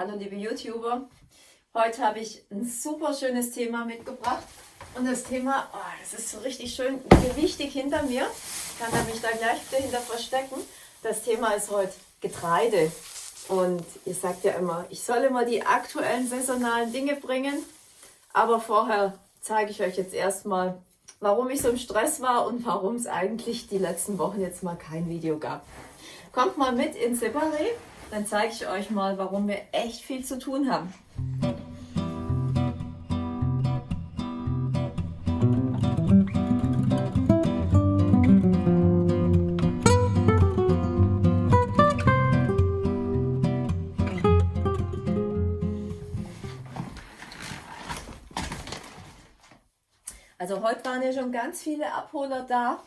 Hallo liebe YouTuber, heute habe ich ein super schönes Thema mitgebracht. Und das Thema, oh, das ist so richtig schön gewichtig hinter mir, ich kann mich da gleich dahinter verstecken. Das Thema ist heute Getreide. Und ihr sagt ja immer, ich soll immer die aktuellen saisonalen Dinge bringen, aber vorher zeige ich euch jetzt erstmal, warum ich so im Stress war und warum es eigentlich die letzten Wochen jetzt mal kein Video gab. Kommt mal mit ins Separé dann zeige ich euch mal, warum wir echt viel zu tun haben. Also heute waren ja schon ganz viele Abholer da,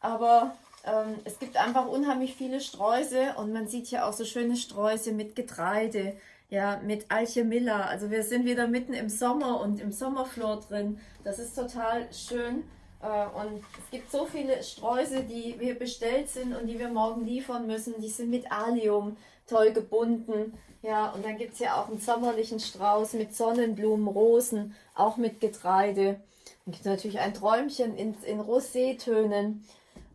aber ähm, es gibt einfach unheimlich viele Sträuße und man sieht hier auch so schöne Sträuße mit Getreide, ja, mit Alchemilla. Also wir sind wieder mitten im Sommer und im Sommerflor drin. Das ist total schön. Äh, und es gibt so viele Sträuße, die wir bestellt sind und die wir morgen liefern müssen. Die sind mit Allium toll gebunden. Ja, und dann gibt es ja auch einen sommerlichen Strauß mit Sonnenblumen, Rosen, auch mit Getreide. Dann gibt es natürlich ein Träumchen in, in Rosétönen.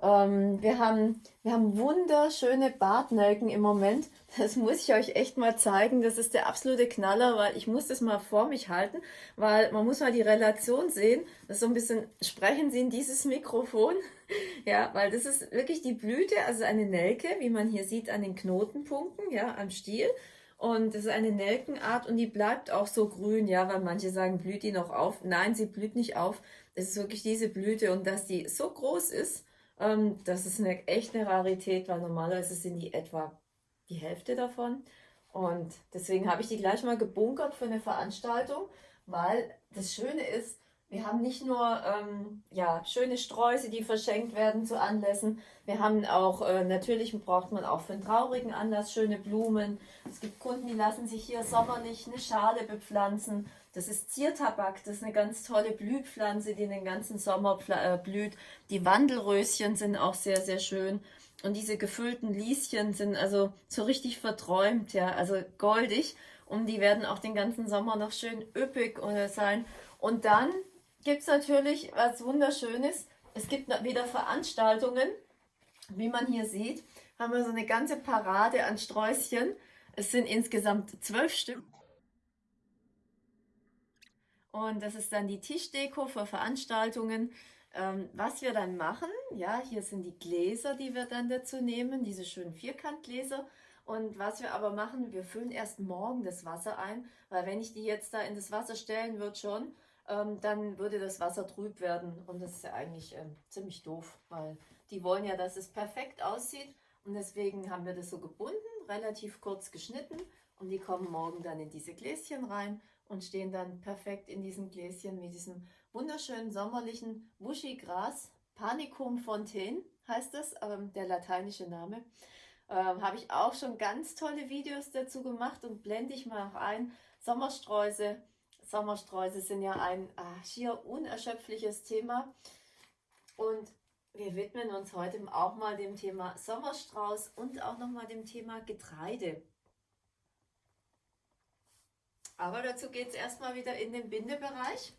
Ähm, wir, haben, wir haben wunderschöne Bartnelken im Moment. Das muss ich euch echt mal zeigen. Das ist der absolute Knaller, weil ich muss das mal vor mich halten, weil man muss mal die Relation sehen. Das ist so ein bisschen, sprechen Sie in dieses Mikrofon. ja, weil das ist wirklich die Blüte, also eine Nelke, wie man hier sieht an den Knotenpunkten, ja, am Stiel. Und das ist eine Nelkenart und die bleibt auch so grün, ja, weil manche sagen, blüht die noch auf. Nein, sie blüht nicht auf. Es ist wirklich diese Blüte und dass die so groß ist, ähm, das ist eine echte Rarität, weil normalerweise sind die etwa die Hälfte davon. Und deswegen habe ich die gleich mal gebunkert für eine Veranstaltung, weil das Schöne ist, wir haben nicht nur ähm, ja, schöne Sträuße, die verschenkt werden zu Anlässen. Wir haben auch, äh, natürlich braucht man auch für einen traurigen Anlass schöne Blumen. Es gibt Kunden, die lassen sich hier sommerlich eine Schale bepflanzen das ist Ziertabak, das ist eine ganz tolle Blühpflanze, die den ganzen Sommer äh, blüht. Die Wandelröschen sind auch sehr, sehr schön. Und diese gefüllten Lieschen sind also so richtig verträumt, ja, also goldig. Und die werden auch den ganzen Sommer noch schön üppig sein. Und dann gibt es natürlich was Wunderschönes. Es gibt wieder Veranstaltungen, wie man hier sieht, haben wir so eine ganze Parade an Sträußchen. Es sind insgesamt zwölf Stück. Und das ist dann die Tischdeko für Veranstaltungen. Ähm, was wir dann machen, ja, hier sind die Gläser, die wir dann dazu nehmen, diese schönen Vierkantgläser. Und was wir aber machen, wir füllen erst morgen das Wasser ein, weil wenn ich die jetzt da in das Wasser stellen würde schon, ähm, dann würde das Wasser trüb werden. Und das ist ja eigentlich ähm, ziemlich doof, weil die wollen ja, dass es perfekt aussieht. Und deswegen haben wir das so gebunden, relativ kurz geschnitten. Und die kommen morgen dann in diese Gläschen rein und stehen dann perfekt in diesen Gläschen mit diesem wunderschönen sommerlichen Wuschigras. Panicum fontaine heißt das, ähm, der lateinische Name. Ähm, Habe ich auch schon ganz tolle Videos dazu gemacht und blende ich mal auch ein. Sommersträuße. Sommersträuße sind ja ein ach, schier unerschöpfliches Thema. Und wir widmen uns heute auch mal dem Thema Sommerstrauß und auch nochmal dem Thema Getreide. Aber dazu geht es erstmal wieder in den Bindebereich,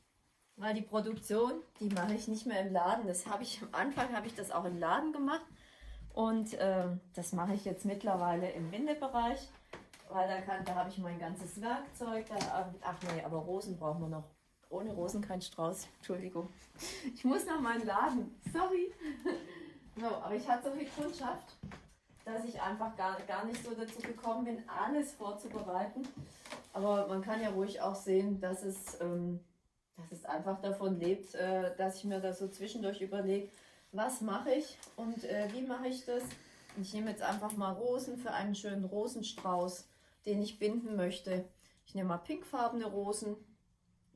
weil die Produktion, die mache ich nicht mehr im Laden. Das habe ich am Anfang, habe ich das auch im Laden gemacht und äh, das mache ich jetzt mittlerweile im Bindebereich, da, habe ich mein ganzes Werkzeug. Da, ach nee, aber Rosen brauchen wir noch. Ohne Rosen kein Strauß, Entschuldigung. Ich muss noch mal Laden, sorry. so, aber ich hatte so viel Kundschaft, dass ich einfach gar, gar nicht so dazu gekommen bin, alles vorzubereiten. Aber man kann ja ruhig auch sehen, dass es, ähm, dass es einfach davon lebt, äh, dass ich mir da so zwischendurch überlege, was mache ich und äh, wie mache ich das. Ich nehme jetzt einfach mal Rosen für einen schönen Rosenstrauß, den ich binden möchte. Ich nehme mal pinkfarbene Rosen.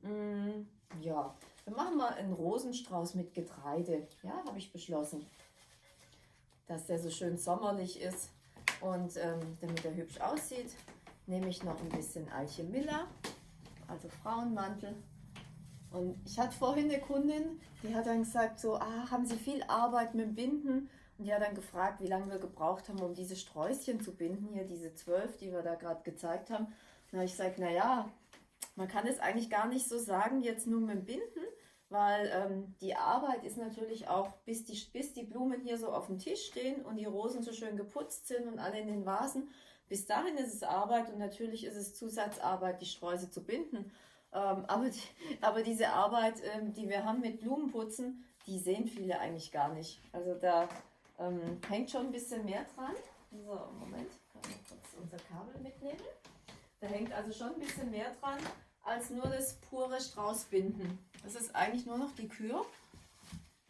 Mm, ja, wir machen mal einen Rosenstrauß mit Getreide. Ja, habe ich beschlossen, dass der so schön sommerlich ist und ähm, damit er hübsch aussieht nehme ich noch ein bisschen Alchemilla, also Frauenmantel. Und ich hatte vorhin eine Kundin, die hat dann gesagt, so, ah, haben Sie viel Arbeit mit Binden? Hat dann gefragt, wie lange wir gebraucht haben, um diese Sträußchen zu binden, hier diese zwölf, die wir da gerade gezeigt haben. Na, ich sage, naja, man kann es eigentlich gar nicht so sagen, jetzt nur mit dem Binden, weil ähm, die Arbeit ist natürlich auch, bis die, bis die Blumen hier so auf dem Tisch stehen und die Rosen so schön geputzt sind und alle in den Vasen, bis dahin ist es Arbeit und natürlich ist es Zusatzarbeit, die Sträuße zu binden. Ähm, aber, die, aber diese Arbeit, ähm, die wir haben mit Blumenputzen, die sehen viele eigentlich gar nicht. Also da ähm, hängt schon ein bisschen mehr dran. So, Moment, kann ich kurz unser Kabel mitnehmen. Da hängt also schon ein bisschen mehr dran als nur das pure Straußbinden. Das ist eigentlich nur noch die Kür.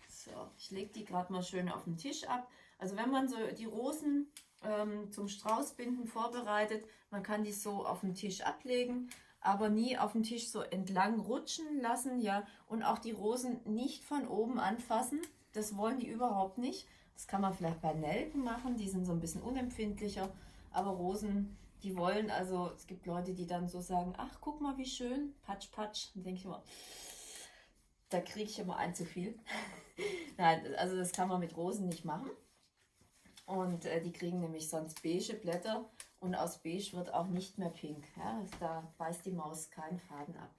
So, ich lege die gerade mal schön auf den Tisch ab. Also wenn man so die Rosen ähm, zum Straußbinden vorbereitet, man kann die so auf den Tisch ablegen, aber nie auf dem Tisch so entlang rutschen lassen, ja, und auch die Rosen nicht von oben anfassen. Das wollen die überhaupt nicht. Das kann man vielleicht bei Nelken machen, die sind so ein bisschen unempfindlicher, aber Rosen die wollen, also es gibt Leute, die dann so sagen, ach, guck mal, wie schön, patsch, patsch. Dann denke ich immer, da kriege ich immer ein zu viel. Nein, also das kann man mit Rosen nicht machen. Und äh, die kriegen nämlich sonst beige Blätter und aus beige wird auch nicht mehr pink. Ja, da beißt die Maus keinen Faden ab.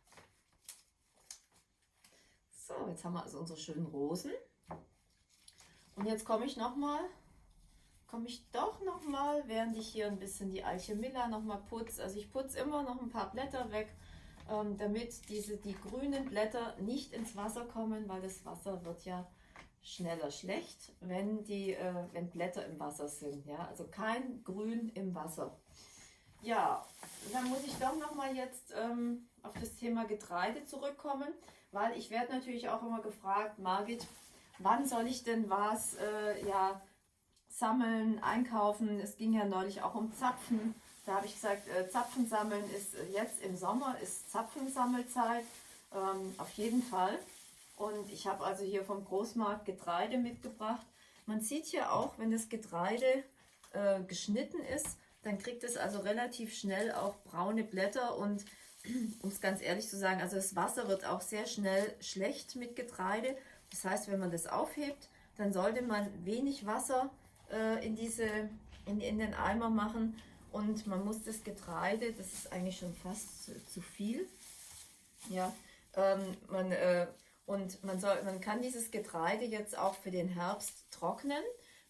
So, jetzt haben wir also unsere schönen Rosen. Und jetzt komme ich nochmal komme ich doch noch mal, während ich hier ein bisschen die Alchemilla noch mal putze. Also ich putze immer noch ein paar Blätter weg, ähm, damit diese, die grünen Blätter nicht ins Wasser kommen, weil das Wasser wird ja schneller schlecht, wenn die äh, wenn Blätter im Wasser sind. Ja? Also kein Grün im Wasser. Ja, dann muss ich doch noch mal jetzt ähm, auf das Thema Getreide zurückkommen, weil ich werde natürlich auch immer gefragt, Margit, wann soll ich denn was äh, ja sammeln, einkaufen. Es ging ja neulich auch um Zapfen. Da habe ich gesagt, äh, Zapfen sammeln ist äh, jetzt im Sommer, ist Zapfensammelzeit, ähm, auf jeden Fall. Und ich habe also hier vom Großmarkt Getreide mitgebracht. Man sieht hier auch, wenn das Getreide äh, geschnitten ist, dann kriegt es also relativ schnell auch braune Blätter und um es ganz ehrlich zu sagen, also das Wasser wird auch sehr schnell schlecht mit Getreide. Das heißt, wenn man das aufhebt, dann sollte man wenig Wasser äh, in, diese, in, in den Eimer machen. Und man muss das Getreide, das ist eigentlich schon fast zu, zu viel. Ja, ähm, man, äh, und man, soll, man kann dieses Getreide jetzt auch für den Herbst trocknen.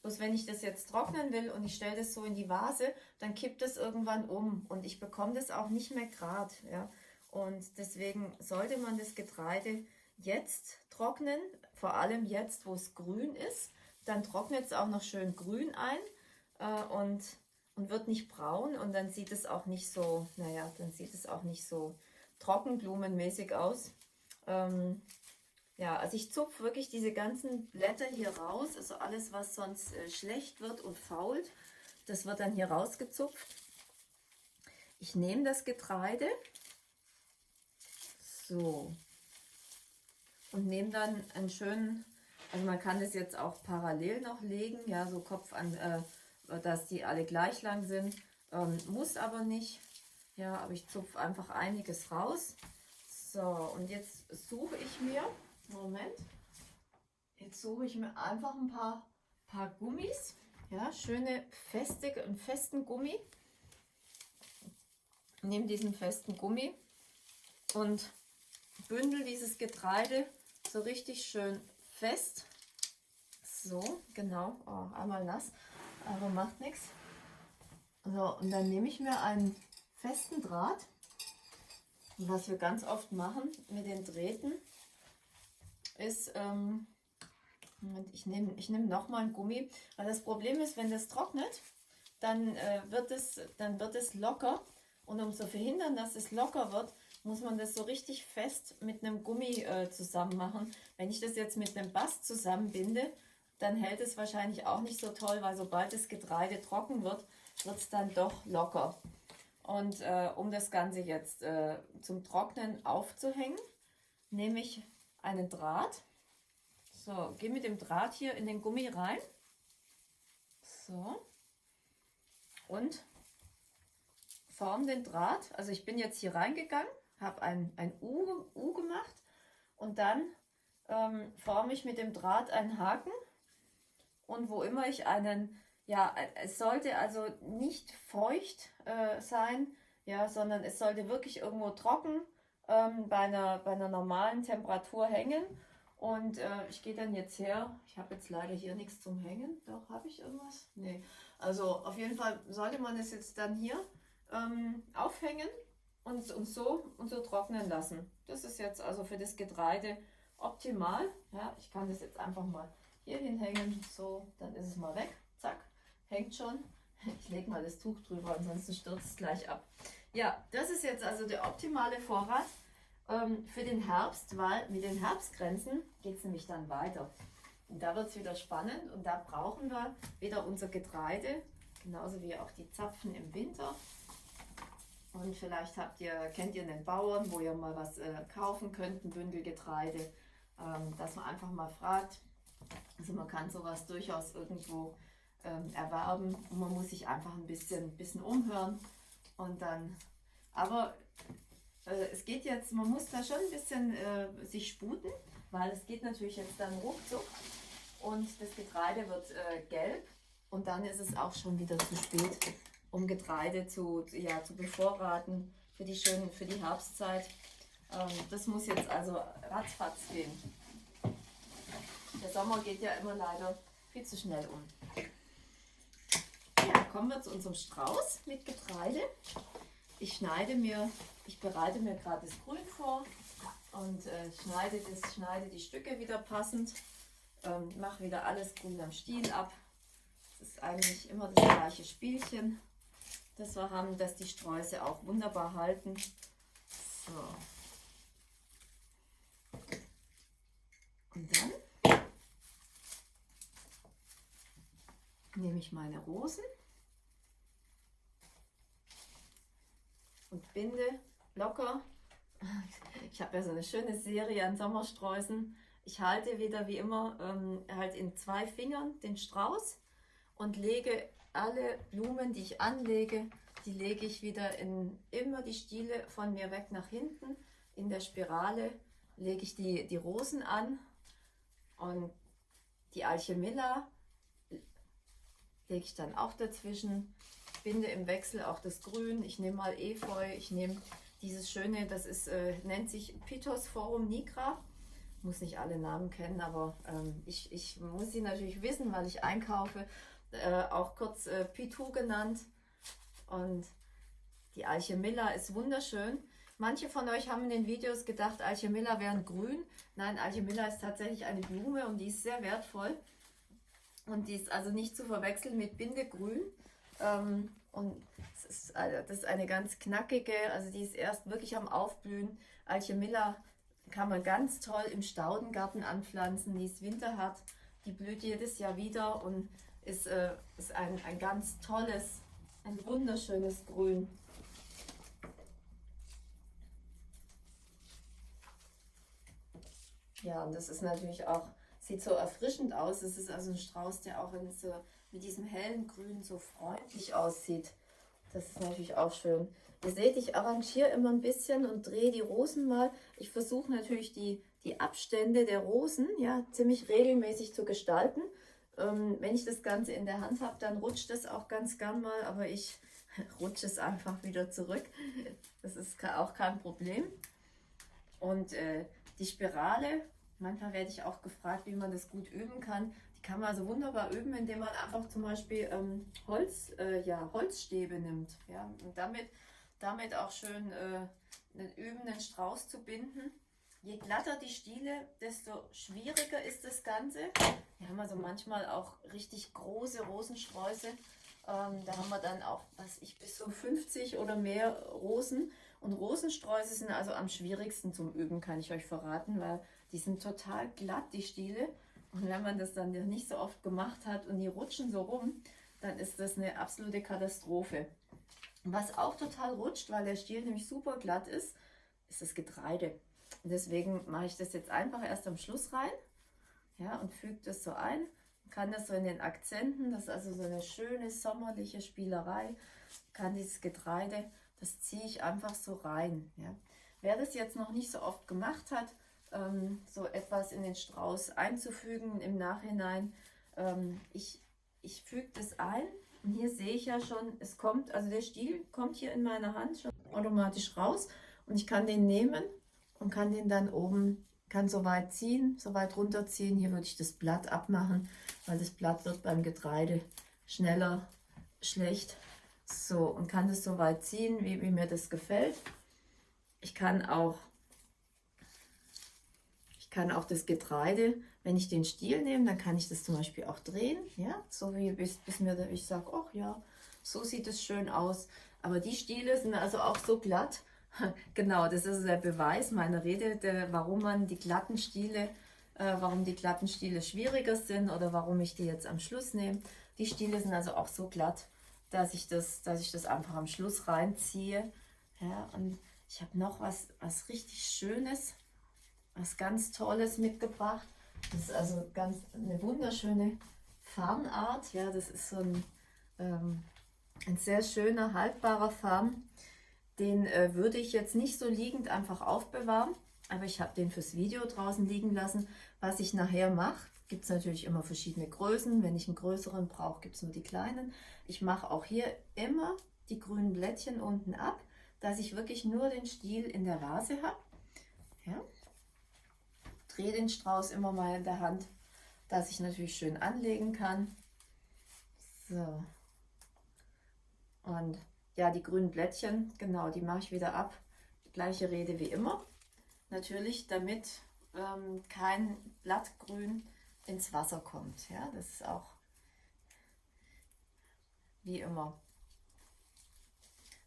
Bloß wenn ich das jetzt trocknen will und ich stelle das so in die Vase, dann kippt es irgendwann um und ich bekomme das auch nicht mehr grad. Ja? Und deswegen sollte man das Getreide jetzt trocknen, vor allem jetzt, wo es grün ist, dann trocknet es auch noch schön grün ein äh, und, und wird nicht braun. Und dann sieht es auch nicht so, naja, dann sieht es auch nicht so trockenblumenmäßig aus. Ähm, ja, also ich zupfe wirklich diese ganzen Blätter hier raus, also alles, was sonst äh, schlecht wird und fault, das wird dann hier rausgezupft. Ich nehme das Getreide, so, und nehme dann einen schönen also man kann das jetzt auch parallel noch legen, ja, so Kopf an, äh, dass die alle gleich lang sind. Ähm, muss aber nicht. Ja, aber ich zupfe einfach einiges raus. So, und jetzt suche ich mir, Moment, jetzt suche ich mir einfach ein paar, paar Gummis. Ja, schöne, feste, einen festen Gummi. Nehme diesen festen Gummi und bündel dieses Getreide so richtig schön fest. So, genau. Oh, einmal nass, aber macht nichts. So, und dann nehme ich mir einen festen Draht. was wir ganz oft machen mit den Drähten, ist, ähm, ich nehme ich nehm nochmal ein Gummi, weil das Problem ist, wenn das trocknet, dann, äh, wird es, dann wird es locker. Und um zu verhindern, dass es locker wird, muss man das so richtig fest mit einem Gummi äh, zusammen machen. Wenn ich das jetzt mit einem Bast zusammenbinde, dann hält es wahrscheinlich auch nicht so toll, weil sobald das Getreide trocken wird, wird es dann doch locker. Und äh, um das Ganze jetzt äh, zum Trocknen aufzuhängen, nehme ich einen Draht. So, gehe mit dem Draht hier in den Gummi rein. So. Und form den Draht. Also ich bin jetzt hier reingegangen habe ein, ein U, U gemacht und dann ähm, forme ich mit dem Draht einen Haken und wo immer ich einen, ja, es sollte also nicht feucht äh, sein, ja, sondern es sollte wirklich irgendwo trocken ähm, bei, einer, bei einer normalen Temperatur hängen. Und äh, ich gehe dann jetzt her. Ich habe jetzt leider hier nichts zum Hängen. Doch, habe ich irgendwas? Nee. Also auf jeden Fall sollte man es jetzt dann hier ähm, aufhängen und, und, so, und so trocknen lassen. Das ist jetzt also für das Getreide optimal. Ja, ich kann das jetzt einfach mal hier hinhängen. So, dann ist es mal weg. Zack, hängt schon. Ich lege mal das Tuch drüber, ansonsten stürzt es gleich ab. Ja, das ist jetzt also der optimale Vorrat ähm, für den Herbst, weil mit den Herbstgrenzen geht es nämlich dann weiter. Und da wird es wieder spannend und da brauchen wir wieder unser Getreide, genauso wie auch die Zapfen im Winter. Und vielleicht habt ihr, kennt ihr einen Bauern, wo ihr mal was äh, kaufen könnt, ein Bündel Getreide, ähm, dass man einfach mal fragt. Also man kann sowas durchaus irgendwo ähm, erwerben. Und man muss sich einfach ein bisschen, bisschen umhören. Und dann, aber äh, es geht jetzt, man muss da schon ein bisschen äh, sich sputen, weil es geht natürlich jetzt dann ruckzuck. Und das Getreide wird gelb. Und dann ist es auch schon wieder zu spät, um Getreide zu, ja, zu bevorraten für die, schönen, für die Herbstzeit. Ähm, das muss jetzt also ratzfatz gehen. Der Sommer geht ja immer leider viel zu schnell um. Ja, kommen wir zu unserem Strauß mit Getreide. Ich schneide mir, ich bereite mir gerade das Grün vor und äh, schneide, das, schneide die Stücke wieder passend. Ähm, mache wieder alles grün am Stiel ab. Das ist eigentlich immer das gleiche Spielchen, das wir haben, dass die Sträuße auch wunderbar halten. So. Und dann nehme ich meine Rosen und binde locker. Ich habe ja so eine schöne Serie an Sommersträußen. Ich halte wieder wie immer ähm, halt in zwei Fingern den Strauß und lege alle Blumen, die ich anlege, die lege ich wieder in immer die Stiele von mir weg nach hinten. In der Spirale lege ich die, die Rosen an und die Alchemilla lege ich dann auch dazwischen, binde im Wechsel auch das Grün. Ich nehme mal Efeu, ich nehme dieses schöne, das ist, äh, nennt sich Pithosforum nigra. Muss nicht alle Namen kennen, aber ähm, ich, ich muss sie natürlich wissen, weil ich einkaufe. Äh, auch kurz äh, Pitu genannt. Und die Alchemilla ist wunderschön. Manche von euch haben in den Videos gedacht, Alchemilla wären grün. Nein, Alchemilla ist tatsächlich eine Blume und die ist sehr wertvoll. Und die ist also nicht zu verwechseln mit Bindegrün. Ähm, und das ist, also, das ist eine ganz knackige, also die ist erst wirklich am Aufblühen. Alchemilla kann man ganz toll im Staudengarten anpflanzen. Die ist winterhart, die blüht jedes Jahr wieder und ist, äh, ist ein, ein ganz tolles, ein wunderschönes Grün. Ja, und das ist natürlich auch Sieht so erfrischend aus. Es ist also ein Strauß, der auch so mit diesem hellen Grün so freundlich aussieht. Das ist natürlich auch schön. Ihr seht, ich arrangiere immer ein bisschen und drehe die Rosen mal. Ich versuche natürlich die, die Abstände der Rosen ja ziemlich regelmäßig zu gestalten. Ähm, wenn ich das Ganze in der Hand habe, dann rutscht das auch ganz gern mal, aber ich rutsche es einfach wieder zurück. Das ist auch kein Problem. Und äh, die Spirale Manchmal werde ich auch gefragt, wie man das gut üben kann. Die kann man also wunderbar üben, indem man einfach zum Beispiel ähm, Holz, äh, ja, Holzstäbe nimmt. Ja? Und damit, damit auch schön äh, einen übenden Strauß zu binden. Je glatter die Stiele, desto schwieriger ist das Ganze. Wir haben also manchmal auch richtig große Rosensträuße. Ähm, da haben wir dann auch, was ich, bis zu 50 oder mehr Rosen. Und Rosensträuße sind also am schwierigsten zum Üben, kann ich euch verraten, weil die sind total glatt, die Stiele. Und wenn man das dann nicht so oft gemacht hat und die rutschen so rum, dann ist das eine absolute Katastrophe. Was auch total rutscht, weil der Stiel nämlich super glatt ist, ist das Getreide. Deswegen mache ich das jetzt einfach erst am Schluss rein ja, und füge das so ein. Kann das so in den Akzenten, das ist also so eine schöne sommerliche Spielerei, kann dieses Getreide, das ziehe ich einfach so rein. Ja. Wer das jetzt noch nicht so oft gemacht hat, ähm, so etwas in den Strauß einzufügen im Nachhinein. Ähm, ich ich füge das ein und hier sehe ich ja schon, es kommt, also der Stiel kommt hier in meiner Hand schon automatisch raus und ich kann den nehmen und kann den dann oben, kann so weit ziehen, so weit runterziehen. Hier würde ich das Blatt abmachen, weil das Blatt wird beim Getreide schneller schlecht. So, und kann das so weit ziehen, wie, wie mir das gefällt. Ich kann auch ich kann auch das Getreide, wenn ich den Stiel nehme, dann kann ich das zum Beispiel auch drehen, ja, so wie bis, bis mir ich sage, ach ja, so sieht es schön aus. Aber die Stiele sind also auch so glatt. genau, das ist der Beweis meiner Rede, warum man die glatten Stiele, äh, warum die glatten Stiele schwieriger sind oder warum ich die jetzt am Schluss nehme. Die Stiele sind also auch so glatt, dass ich das, dass ich das einfach am Schluss reinziehe. Ja, und ich habe noch was, was richtig Schönes was ganz Tolles mitgebracht. Das ist also ganz eine wunderschöne Farnart. Ja, das ist so ein, ähm, ein sehr schöner, haltbarer Farn. Den äh, würde ich jetzt nicht so liegend einfach aufbewahren, aber ich habe den fürs Video draußen liegen lassen. Was ich nachher mache, gibt es natürlich immer verschiedene Größen. Wenn ich einen größeren brauche, gibt es nur die kleinen. Ich mache auch hier immer die grünen Blättchen unten ab, dass ich wirklich nur den Stiel in der Vase habe. Ja, drehe den Strauß immer mal in der Hand, dass ich natürlich schön anlegen kann. So. Und ja, die grünen Blättchen, genau, die mache ich wieder ab. Die gleiche Rede wie immer. Natürlich, damit ähm, kein Blattgrün ins Wasser kommt. Ja, das ist auch wie immer.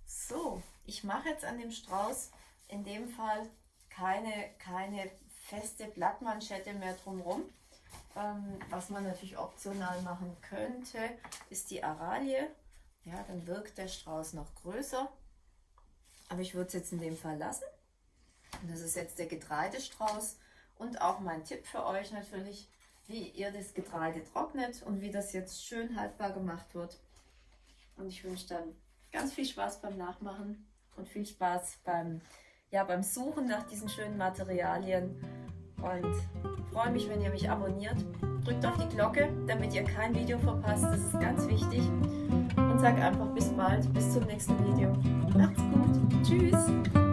So, ich mache jetzt an dem Strauß in dem Fall keine, keine feste Blattmanschette mehr drumherum. Ähm, was man natürlich optional machen könnte, ist die Aralie. Ja, dann wirkt der Strauß noch größer. Aber ich würde es jetzt in dem Fall lassen. Und das ist jetzt der Getreidestrauß. Und auch mein Tipp für euch natürlich, wie ihr das Getreide trocknet und wie das jetzt schön haltbar gemacht wird. Und ich wünsche dann ganz viel Spaß beim Nachmachen und viel Spaß beim, ja, beim Suchen nach diesen schönen Materialien und freue mich, wenn ihr mich abonniert. Drückt auf die Glocke, damit ihr kein Video verpasst. Das ist ganz wichtig. Und sag einfach bis bald, bis zum nächsten Video. Macht's gut. Tschüss.